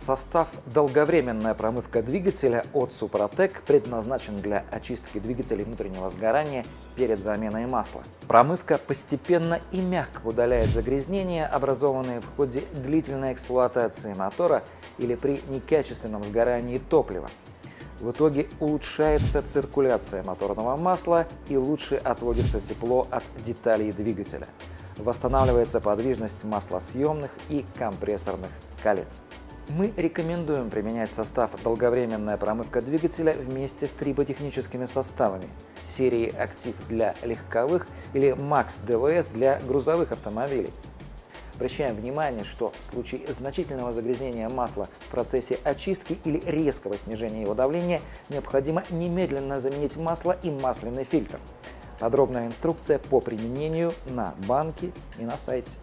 Состав «Долговременная промывка двигателя» от Супротек предназначен для очистки двигателей внутреннего сгорания перед заменой масла. Промывка постепенно и мягко удаляет загрязнения, образованные в ходе длительной эксплуатации мотора или при некачественном сгорании топлива. В итоге улучшается циркуляция моторного масла и лучше отводится тепло от деталей двигателя. Восстанавливается подвижность маслосъемных и компрессорных колец. Мы рекомендуем применять состав «Долговременная промывка двигателя» вместе с триботехническими составами серии «Актив» для легковых или «Макс ДВС» для грузовых автомобилей. Обращаем внимание, что в случае значительного загрязнения масла в процессе очистки или резкого снижения его давления необходимо немедленно заменить масло и масляный фильтр. Подробная инструкция по применению на банке и на сайте.